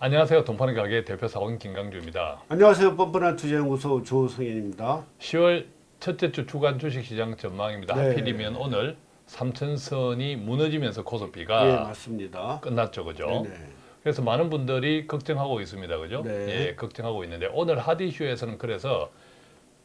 안녕하세요. 돈파는 가게 대표 사원 김강주입니다. 안녕하세요. 뻔뻔한 투자연구소 조성현입니다. 10월 첫째 주 주간 주식시장 전망입니다. 네. 하필이면 오늘 삼천선이 무너지면서 코스피가 예, 맞습니다. 끝났죠, 그죠? 네네. 그래서 많은 분들이 걱정하고 있습니다, 그죠? 네. 예, 걱정하고 있는데 오늘 핫 이슈에서는 그래서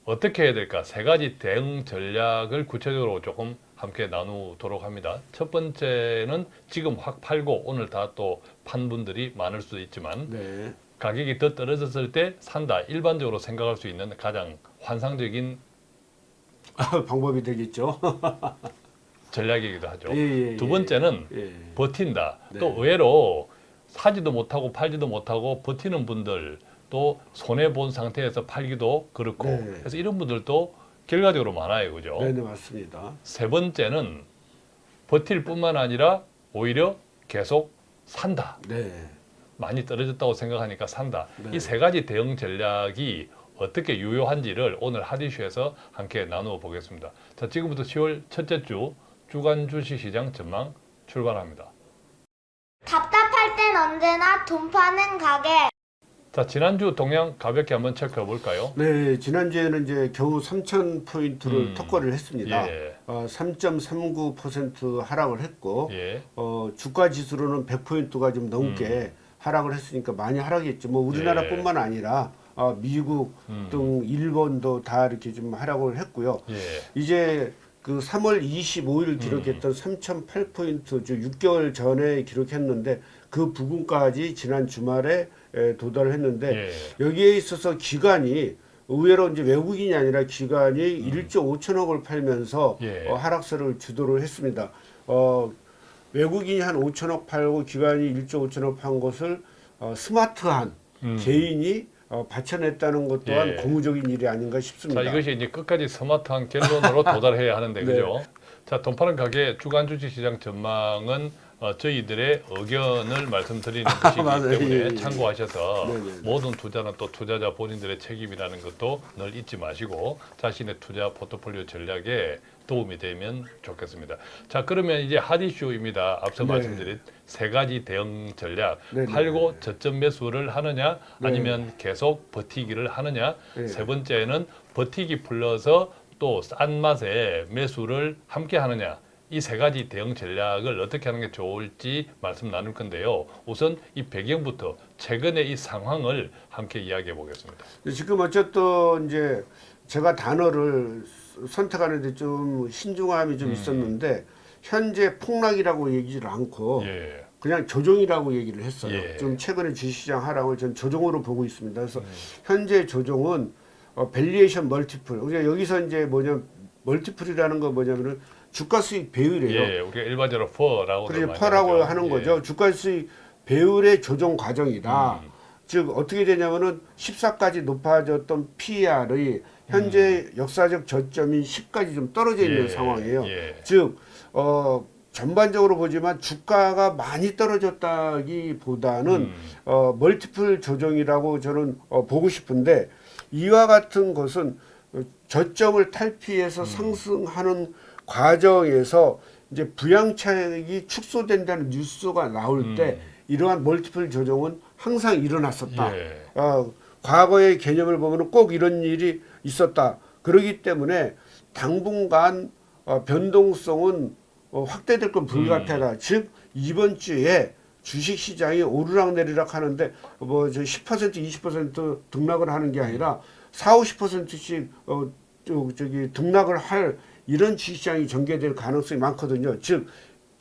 어떻게 해야 될까 세 가지 대응 전략을 구체적으로 조금 함께 나누도록 합니다. 첫 번째는 지금 확 팔고 오늘 다 또 판 분들이 많을 수도 있지만 네. 가격이 더 떨어졌을 때 산다 일반적으로 생각할 수 있는 가장 환상적인 방법이 되겠죠. 전략이기도 하죠. 예, 예, 두 예. 번째는 예. 버틴다. 네. 또 의외로 사지도 못하고 팔지도 못하고 버티는 분들 또 손해 본 상태에서 팔기도 그렇고 네. 그래서 이런 분들도 결과적으로 많아요, 그죠? 네 네 맞습니다. 세 번째는 버틸 뿐만 아니라 오히려 계속 산다. 네. 많이 떨어졌다고 생각하니까 산다. 네. 이세 가지 대응 전략이 어떻게 유효한지를 오늘 핫이슈에서 함께 나누어 보겠습니다. 자, 지금부터 10월 첫째 주 주간 주식시장 전망 출발합니다. 답답할 땐 언제나 돈 파는 가게. 자, 지난주 동향 가볍게 한번 체크해 볼까요? 네 지난주에는 이제 겨우 3천 포인트를 음. 턱걸이를 했습니다. 예. 어, 3.39% 하락을 했고 예. 어, 주가 지수로는 100포인트가 좀 넘게 하락을 했으니까 많이 하락했죠. 뭐 우리나라뿐만 아니라 어, 미국 음. 등 일본도 다 이렇게 좀 하락을 했고요. 예. 이제 그 3월 25일 기록했던 3,008포인트, 즉 6개월 전에 기록했는데 그 부분까지 지난 주말에 에, 도달을 했는데 예. 여기에 있어서 기관이 의외로 이제 외국인이 아니라 기관이 1조 5천억을 팔면서 음. 예. 어, 하락세를 주도를 했습니다. 어, 외국인이 한 5천억 팔고 기관이 1조 5천억 판 것을 어, 스마트한 음. 개인이 어, 받쳐냈다는 것 또한 예. 고무적인 일이 아닌가 자, 싶습니다. 이것이 이제 끝까지 스마트한 결론으로 도달해야 하는데 네. 그죠? 자, 돈 파는 가게 주간 주식 시장 전망은 어, 저희들의 의견을 말씀드리는 것이기 맞아요. 때문에 예, 예. 참고하셔서 네, 네, 네. 모든 투자는 또 투자자 본인들의 책임이라는 것도 늘 잊지 마시고 자신의 투자 포트폴리오 전략에 도움이 되면 좋겠습니다. 자, 그러면 이제 핫 이슈입니다. 앞서 네. 말씀드린 세 가지 대응 전략. 네, 네, 팔고 네. 저점 매수를 하느냐 아니면 계속 버티기를 하느냐 네. 세 번째는 버티기 플러서 또 싼 맛에 매수를 함께 하느냐 이 세 가지 대응 전략을 어떻게 하는 게 좋을지 말씀 나눌 건데요. 우선 이 배경부터 최근의 이 상황을 함께 이야기해 보겠습니다. 근데 지금 어쨌든 이제 제가 단어를 선택하는데 좀 신중함이 좀 있었는데 현재 폭락이라고 얘기를 않고 예. 그냥 조정이라고 얘기를 했어요. 예. 좀 최근에 주식시장 하락을 전 조정으로 보고 있습니다. 그래서 현재 조정은 어, valuation multiple. 그러니까 여기서 이제 뭐냐 multiple이라는 거 뭐냐면은 주가 수익 배율이에요. 예, 우리가 일반적으로 PER라고 그래서 PER라고 하는 거죠. 주가 수익 배율의 조정 과정이다. 음. 즉 어떻게 되냐면은 14까지 높아졌던 PER이 현재 역사적 저점인 10까지 좀 떨어져 있는 음. 예, 상황이에요. 예. 즉 어, 전반적으로 보지만 주가가 많이 떨어졌다기보다는 음. 어, 멀티플 조정이라고 저는 어, 보고 싶은데 이와 같은 것은 어, 저점을 탈피해서 음. 상승하는 과정에서 이제 부양차익이 축소된다는 뉴스가 나올 때 이러한 멀티플 조정은 항상 일어났었다. 음. 예. 어, 과거의 개념을 보면 꼭 이런 일이 있었다. 그러기 때문에 당분간 어, 변동성은 어, 확대될 건 불가피하다. 음. 즉 이번 주에 주식 시장이 오르락 내리락 하는데 뭐저 10% 20% 등락을 하는 게 아니라 4, 50%씩 어, 저, 저기 등락을 할 이런 주식 시장이 전개될 가능성이 많거든요. 즉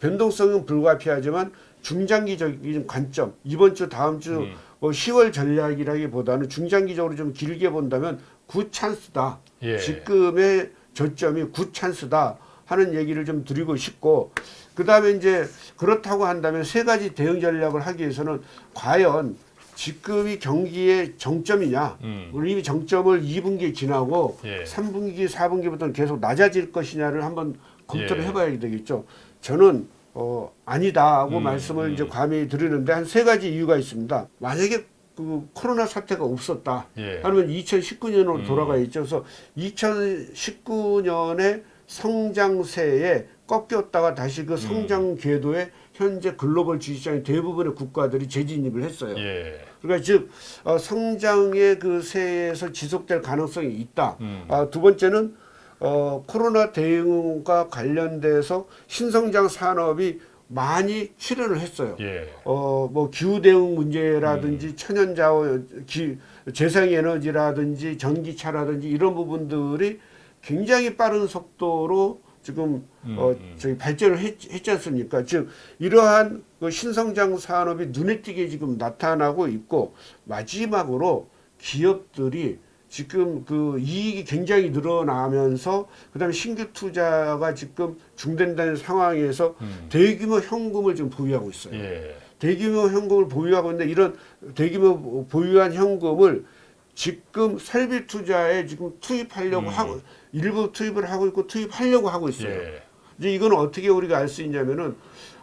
변동성은 불가피하지만 중장기적인 관점 이번 주 다음 주 음. 뭐 10월 전략이라기보다는 중장기적으로 좀 길게 본다면 good chance다. 예. 지금의 저점이 good chance다 하는 얘기를 좀 드리고 싶고 그 다음에 이제 그렇다고 한다면 세 가지 대응 전략을 하기 위해서는 과연 지금이 경기의 정점이냐 음. 우리 이미 정점을 2분기 지나고 예. 3분기 4분기부터는 계속 낮아질 것이냐를 한번 검토를 예. 해봐야 되겠죠 저는 어, 아니다고 음, 말씀을 이제 감히 드리는데 한 세 가지 이유가 있습니다 만약에 그 코로나 사태가 없었다 예. 하면 2019년으로 음. 돌아가 있죠. 그래서 2019년에 성장세에 꺾였다가 다시 음. 그 성장 궤도에 현재 글로벌 주식시장 대부분의 국가들이 재진입을 했어요. 예. 그러니까 즉 어, 성장의 그 세에서 지속될 가능성이 있다. 음. 아, 두 번째는 어, 코로나 대응과 관련돼서 신성장 산업이 많이 출연을 했어요. 예. 어, 뭐 기후 대응 문제라든지 천연 자원, 기, 재생 에너지라든지 전기차라든지 이런 부분들이 굉장히 빠른 속도로 지금 음, 어, 음. 저희 발전을 했, 했지 않습니까? 즉 이러한 그 신성장 산업이 눈에 띄게 지금 나타나고 있고 마지막으로 기업들이 지금 그 이익이 굉장히 늘어나면서 그다음에 신규 투자가 지금 중단되는 상황에서 음. 대규모 현금을 지금 보유하고 있어요. 예. 대규모 현금을 보유하고 있는데 이런 대규모 보유한 현금을 지금 설비 투자에 지금 투입하려고 음. 하고 일부 투입을 하고 있고 투입하려고 하고 있어요. 예. 이제 이건 어떻게 우리가 알 수 있냐면은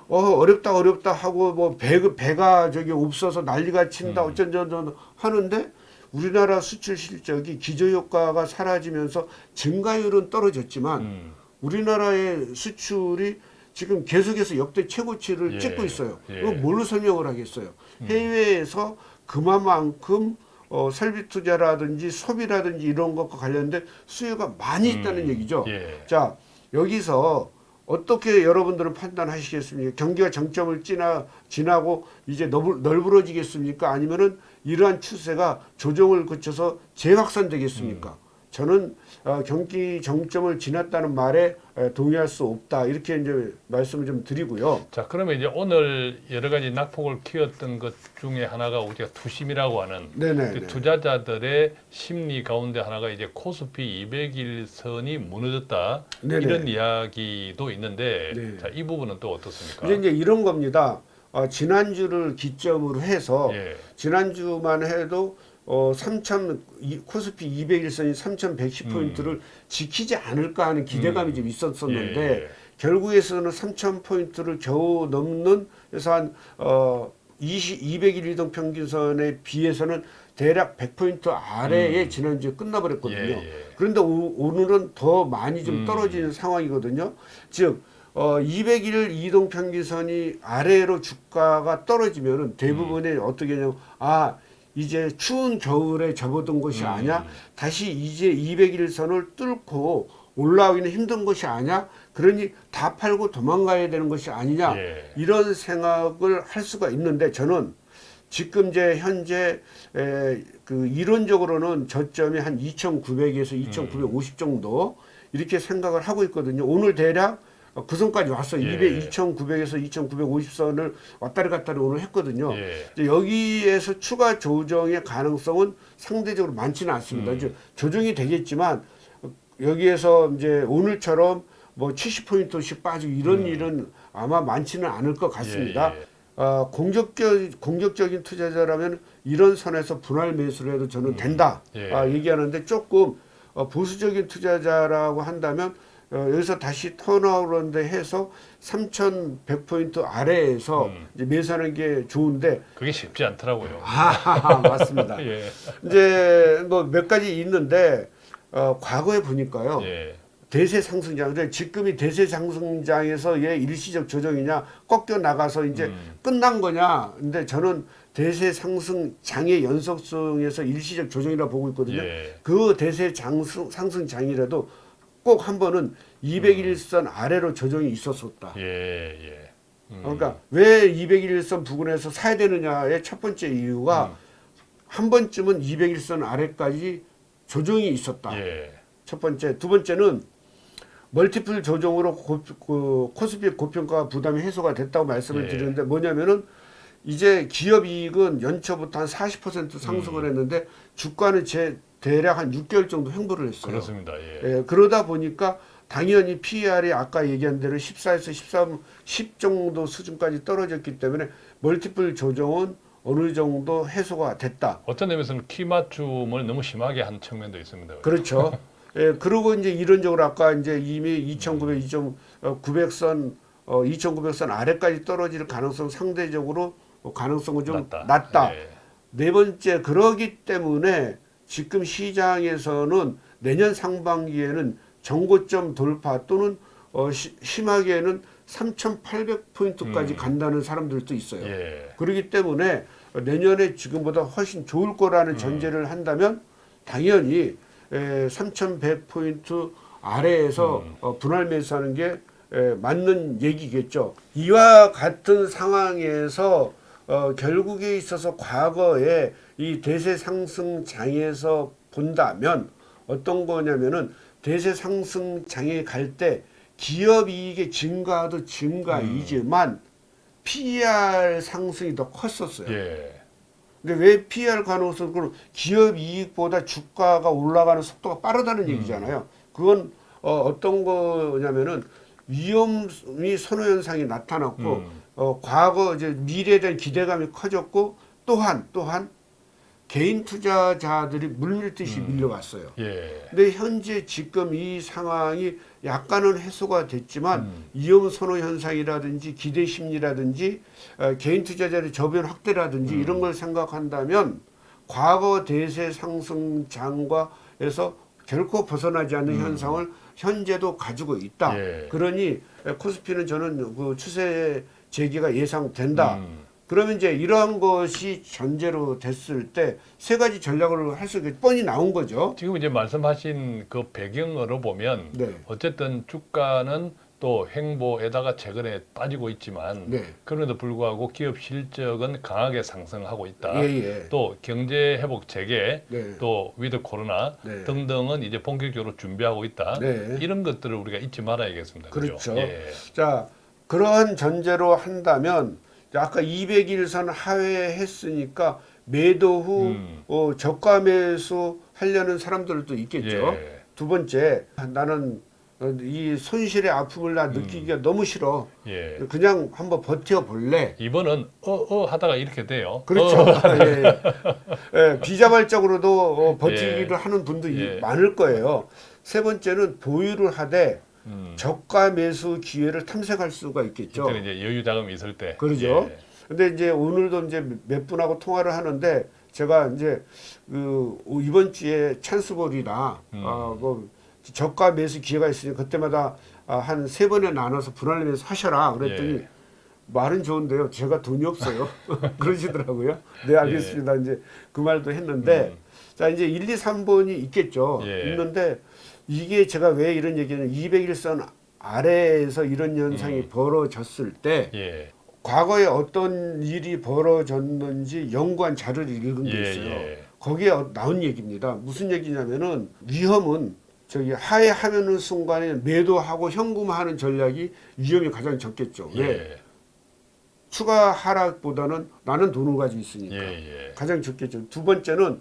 어 어렵다 어렵다 하고 뭐 배, 배가 저기 없어서 난리가 친다 음. 어쩐저쩐 하는데 우리나라 수출 실적이 기저 효과가 사라지면서 증가율은 떨어졌지만 음. 우리나라의 수출이 지금 계속해서 역대 최고치를 예, 찍고 있어요. 예. 뭘로 설명을 하겠어요? 해외에서 그만큼 어, 설비 투자라든지 소비라든지 이런 것과 관련된 수요가 많이 있다는 음. 얘기죠. 예. 자 여기서 어떻게 여러분들은 판단하시겠습니까? 경기가 정점을 지나 지나고 이제 넓, 넓어지겠습니까? 아니면은 이러한 추세가 조정을 거쳐서 재확산되겠습니까? 저는 어, 경기 정점을 지났다는 말에 에, 동의할 수 없다 이렇게 이제 말씀을 좀 드리고요. 자, 그러면 이제 오늘 여러 가지 낙폭을 키웠던 것 중에 하나가 우리가 투심이라고 하는 네네. 그 투자자들의 심리 가운데 하나가 이제 코스피 200일 선이 무너졌다 네네. 이런 이야기도 있는데 네. 자, 이 부분은 또 어떻습니까? 이제 이제 이런 겁니다. 어, 지난주를 기점으로 해서 예. 지난주만 해도 어, 3천 코스피 200일선이 3,110포인트를 지키지 않을까 하는 기대감이 음. 좀 있었었는데 예, 예. 결국에서는 3천 포인트를 겨우 넘는 그래서 한 어, 20, 200일 이동 평균선에 비해서는 대략 100포인트 아래에 음. 지난주에 끝나버렸거든요. 예, 예. 그런데 오, 늘은더 많이 좀 음. 떨어지는 상황이거든요. 즉 어, 200일 이동 평균선이 아래로 주가가 떨어지면은 대부분의 음. 어떻게 하냐면 아 이제 추운 겨울에 접어든 것이 음. 아니야. 다시 이제 200일선을 뚫고 올라오기는 힘든 것이 아니야. 그러니 다 팔고 도망가야 되는 것이 아니냐. 예. 이런 생각을 할 수가 있는데 저는 지금 이제 현재 에, 그 이론적으로는 저점이 한 2,900에서 2,950 정도 이렇게 생각을 하고 있거든요. 오늘 대략 그 선까지 왔어요. 예. 200, 2,900에서 2,950선을 왔다리 갔다리 오늘 했거든요. 예. 이제 여기에서 추가 조정의 가능성은 상대적으로 많지는 않습니다. 음. 이제 조정이 되겠지만 여기에서 이제 오늘처럼 뭐 70포인트씩 빠지고 이런 음. 일은 아마 많지는 않을 것 같습니다. 예, 예. 어, 공격적, 공격적인 투자자라면 이런 선에서 분할 매수를 해도 저는 된다. 예. 아, 얘기하는데 조금 어, 보수적인 투자자라고 한다면 어, 여기서 다시 turnaround 해서 3,100포인트 아래에서 음. 이제 매수하는 게 좋은데 그게 쉽지 않더라고요. 아, 맞습니다. 예. 이제 뭐 몇 가지 있는데 어, 과거에 보니까요. 예. 대세 상승장, 근데 지금이 대세 상승장에서의 일시적 조정이냐, 꺾여 나가서 이제 음. 끝난 거냐. 근데 저는 대세 상승장의 연속성에서 일시적 조정이라 보고 있거든요. 예. 그 대세 장승, 상승장이라도 꼭 한 번은 201선 아래로 조정이 있었었다. 예. 예. 음. 그러니까 왜 201선 부근에서 사야 되느냐의 첫 번째 이유가 음. 한 번쯤은 201선 아래까지 조정이 있었다. 예. 첫 번째, 두 번째는 멀티플 조정으로 고, 그 코스피 고평가 부담이 해소가 됐다고 말씀을 예. 드리는데 뭐냐면은 이제 기업 이익은 연초부터 한 40% 음. 상승을 했는데 주가는 제 대략 한 6개월 정도 횡보를 했어요. 그렇습니다. 예. 예, 그러다 보니까 당연히 PER이 아까 얘기한 대로 14에서 13, 10 정도 수준까지 떨어졌기 때문에 멀티플 조정은 어느 정도 해소가 됐다. 어떤 의미에서는 키 맞춤을 너무 심하게 한 측면도 있습니다. 그렇죠. 예, 그리고 이제 이론적으로 아까 이제 이미 2,900, 2,900선, 어, 2,900선 아래까지 떨어질 가능성 상대적으로 어, 가능성은 좀 낮다. 낮다. 예. 네 번째, 그러기 때문에 지금 시장에서는 내년 상반기에는 정고점 돌파 또는 어, 시- 심하게는 3,800포인트까지 음. 간다는 사람들도 있어요. 예. 그렇기 때문에 내년에 지금보다 훨씬 좋을 거라는 전제를 한다면 당연히 3,100포인트 아래에서 어, 분할 매수하는 게 에, 맞는 얘기겠죠. 이와 같은 상황에서 어, 결국에 있어서 과거에 이 대세 상승 장에서 본다면 어떤 거냐면은 대세 상승 장에 갈 때 기업 이익의 증가도 증가이지만 PER 상승이 더 컸었어요. 예. 근데 왜 PR 가능성은 기업 이익보다 주가가 올라가는 속도가 빠르다는 음. 얘기잖아요. 그건 어, 어떤 거냐면은 위험이 선호 현상이 나타났고 음. 어, 과거 이제 미래에 대한 기대감이 커졌고 또한 또한 개인 투자자들이 물밀듯이 음. 밀려왔어요. 예. 근데 현재 지금 이 상황이 약간은 해소가 됐지만 음. 위험 선호 현상이라든지 기대 심리라든지 어, 개인 투자자의 저변 확대라든지 음. 이런 걸 생각한다면 과거 대세 상승장과에서 결코 벗어나지 않는 현상을 현재도 가지고 있다. 음. 예. 그러니 코스피는 저는 그 추세 재개가 예상된다. 음. 그러면 이제 이러한 것이 전제로 됐을 때 세 가지 전략을 할수 있게 뻔히 나온 거죠. 지금 이제 말씀하신 그 배경으로 보면 네. 어쨌든 주가는 또 횡보하다가 최근에 빠지고 있지만 네. 그럼에도 불구하고 기업 실적은 강하게 상승하고 있다. 예, 예. 또 경제 회복 재개, 네. 또 위드 코로나 네. 등등은 이제 본격적으로 준비하고 있다. 네. 이런 것들을 우리가 잊지 말아야겠습니다. 그죠? 그렇죠. 예. 자, 그러한 전제로 한다면 아까 200일선 하회했으니까 매도 후 음. 어, 저가 매수 하려는 사람들도 있겠죠. 예. 두 번째, 나는 어, 이 손실의 아픔을 나 느끼기가 너무 싫어. 음. 예. 그냥 한번 버텨 볼래. 이번은 어어 하다가 이렇게 돼요. 그렇죠. 어, 예. 예, 비자발적으로도 어, 버티기를 예. 하는 분도 예. 많을 거예요. 세 번째는 보유를 하되 음. 저가 매수 기회를 탐색할 수가 있겠죠. 그때는 이제 여유 자금이 있을 때. 그러죠. 예. 근데 이제 오늘도 이제 몇 분하고 통화를 하는데 제가 이제 그 이번 주에 찬스볼이나 음. 아뭐 저가 매수 기회가 있으니 그때마다 아, 한세 번에 나눠서 분할 매수 하셔라 그랬더니 예. 말은 좋은데요. 제가 돈이 없어요. 그러시더라고요. 네, 알겠습니다. 이제 그 말도 했는데 음. 자, 이제 1, 2, 3번이 있겠죠. 예. 있는데 이게 제가 왜 이런 얘기는 200일선 아래에서 이런 현상이 음. 벌어졌을 때 예. 과거에 어떤 일이 벌어졌는지 연구한 자료를 읽은 게 예, 있어요. 예. 거기에 어- 나온 얘기입니다. 무슨 얘기냐면은 위험은 저기 하회하는 순간에 매도하고 현금화하는 전략이 위험이 가장 적겠죠. 왜? 예. 추가 하락보다는 나는 돈을 가지고 있으니까 예. 예. 가장 적겠죠. 두 번째는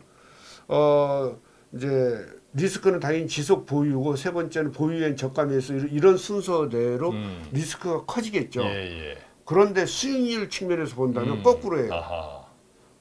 어 이제 리스크는 당연히 지속 보유고 세 번째는 보유엔 저가 매수 이런- 순서대로 음. 리스크가 커지겠죠. 예, 예. 그런데 수익률 측면에서 본다면 음. 거꾸로예요. 아하.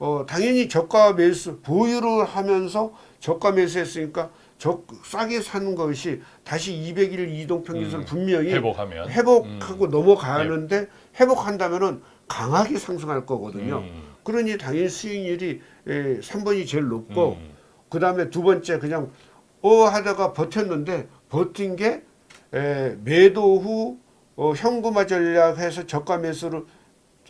어, 당연히 저가 매수 보유를 하면서 저가 매수했으니까 저 싸게 산 것이 다시 200일 이동 평균선 음. 분명히 회복하면 회복하고 넘어가는데 회복한다면은 강하게 상승할 거거든요. 음. 그러니 당연히 수익률이 에, 3번이 제일 높고 음. 그 다음에 두 번째 그냥 어 하다가 버텼는데 버틴 게 에, 매도 후 어, 현금화 전략해서 저가 매수를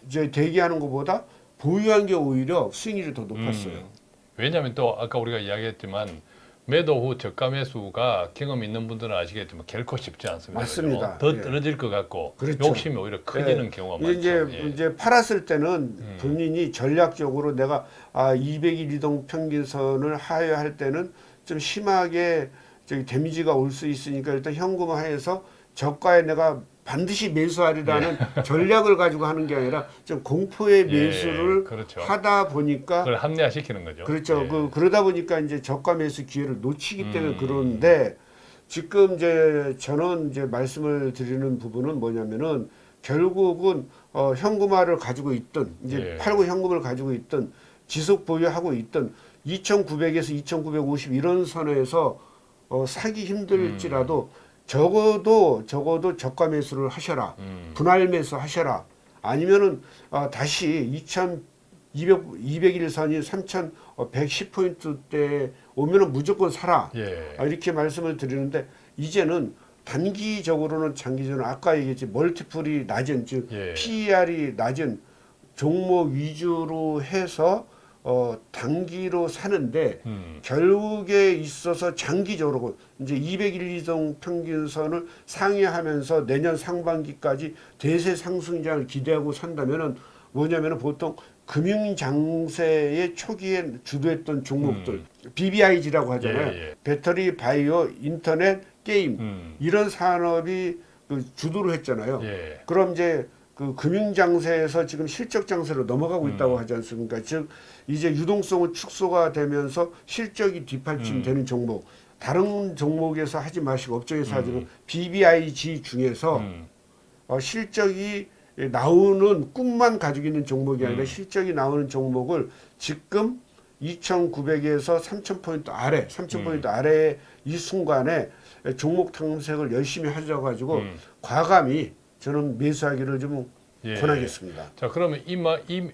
이제 대기하는 것보다 보유한 게 오히려 수익률이 더 높았어요. 음. 왜냐하면 또 아까 우리가 이야기했지만 매도 후 저가 매수가 경험 있는 분들은 아시겠지만 결코 쉽지 않습니다. 맞습니다. 더 예. 떨어질 것 같고 그렇죠. 욕심이 오히려 커지는 경우가 많죠. 이제 예. 이제 팔았을 때는 음. 본인이 전략적으로 내가 아 200일 이동 평균선을 하회할 때는 좀 심하게 저기 데미지가 올 수 있으니까 일단 현금화해서 저가에 내가 반드시 매수하리라는 전략을 가지고 하는 게 아니라 좀 공포의 예, 매수를 그렇죠. 하다 보니까 그걸 합리화시키는 거죠. 그렇죠. 예. 그 그러다 보니까 이제 저가 매수 기회를 놓치기 때문에 음. 그런데 지금 이제 저는 이제 말씀을 드리는 부분은 뭐냐면은 결국은 어, 현금화를 가지고 있든 이제 예. 팔고 현금을 가지고 있든 지속 보유하고 있든 2,900에서 2,950 이런 선에서 어, 사기 힘들지라도 적어도 적어도 저가 매수를 하셔라. 음. 분할 매수 하셔라. 아니면은 어, 다시 2,200 200일 선이 3,110포인트 때 오면은 무조건 사라. 예. 아, 이렇게 말씀을 드리는데 이제는 단기적으로는 장기적으로 아까 얘기했지 멀티플이 낮은 즉 예. PER이 낮은 종목 위주로 해서 어 단기로 사는데 음. 결국에 있어서 장기적으로 이제 200일 이동 평균선을 상회하면서 내년 상반기까지 대세 상승장을 기대하고 산다면은 뭐냐면은 보통 금융 장세의 초기에 주도했던 종목들 BBIG라고 하잖아요. 예, 예. 배터리, 바이오, 인터넷, 게임 음. 이런 산업이 그 주도를 했잖아요. 예. 그럼 이제 그 금융 장세에서 지금 실적 장세로 넘어가고 음. 있다고 하지 않습니까? 즉 이제 유동성은 축소가 되면서 실적이 음. 뒷받침되는 종목. 다른 종목에서 하지 마시고 업종에서 하지만 BBIG 중에서 음. 어, 실적이 나오는 꿈만 가지고 있는 종목이 아니라 음. 실적이 나오는 종목을 지금 2,900에서 3,000포인트 아래, 3,000포인트 음. 아래 이 순간에 종목 탐색을 열심히 하셔가지고 음. 과감히 저는 매수하기를 좀 예. 권하겠습니다. 자 그러면 이마 이미,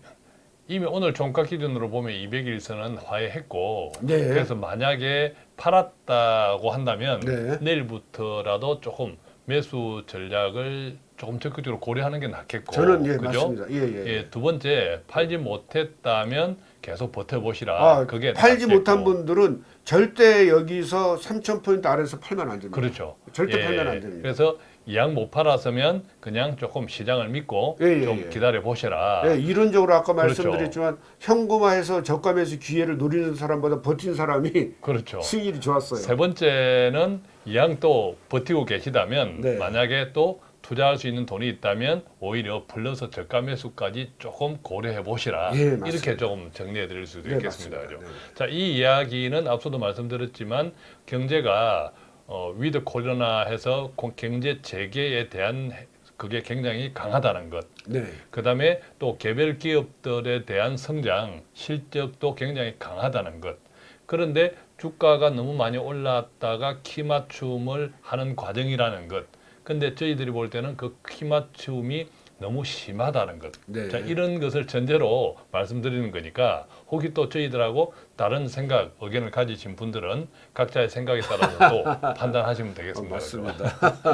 이미 오늘 종가 기준으로 보면 200일선은 화해했고 네. 그래서 만약에 팔았다고 한다면 네. 내일부터라도 조금 매수 전략을 조금 적극적으로 고려하는 게 낫겠고 저는 예 그죠? 맞습니다. 예 예. 예, 두 번째 팔지 못했다면 계속 버텨보시라. 아, 그게 팔지 낫겠고. 못한 분들은 절대 여기서 3,000포인트 아래서 팔면 안 됩니다. 그렇죠. 절대 예, 팔면 안 됩니다. 그래서 이양 못 팔았으면 그냥 조금 시장을 믿고 예, 예, 좀 예. 기다려 보시라. 예, 이론적으로 아까 그렇죠. 말씀드렸지만 현금화해서 저가 매수 기회를 노리는 사람보다 버틴 사람이 그렇죠. 수익이 좋았어요. 세 번째는 이양 또 버티고 계시다면 네. 만약에 또 투자할 수 있는 돈이 있다면 오히려 불러서 저가 매수까지 조금 고려해 보시라. 예. 이렇게 조금 정리해 드릴 수도 네, 있겠습니다. 그죠? 네. 자, 이 이야기는 앞서도 말씀드렸지만 경제가 어, 위드 코로나 해서 고- 경제 재개에 대한 해- 그게 굉장히 강하다는 것. 네. 그 다음에 또 개별 기업들에 대한 성장 실적도 굉장히 강하다는 것. 그런데 주가가 너무 많이 올랐다가 키 맞춤을 하는 과정이라는 것. 근데 저희들이 볼 때는 그 키 맞춤이 너무 심하다는 것. 네. 자, 이런 것을 전제로 말씀드리는 거니까 혹시 또 저희들하고 다른 생각, 의견을 가지신 분들은 각자의 생각에 따라서 또 판단하시면 어, 되겠습니다. 맞습니다.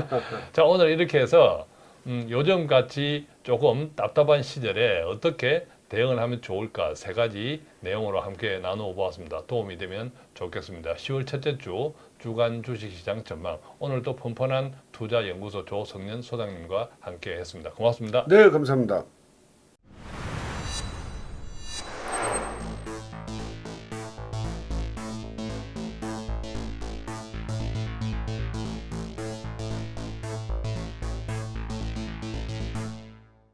자 오늘 이렇게 해서 음, 요즘 같이 조금 답답한 시절에 어떻게 대응을 하면 좋을까 세 가지 내용으로 함께 나누어 보았습니다. 도움이 되면 좋겠습니다. 10월 첫째 주 주간 주식시장 전망 오늘도 펀펀한 투자연구소 조성년 소장님과 함께 했습니다. 고맙습니다. 네, 감사합니다.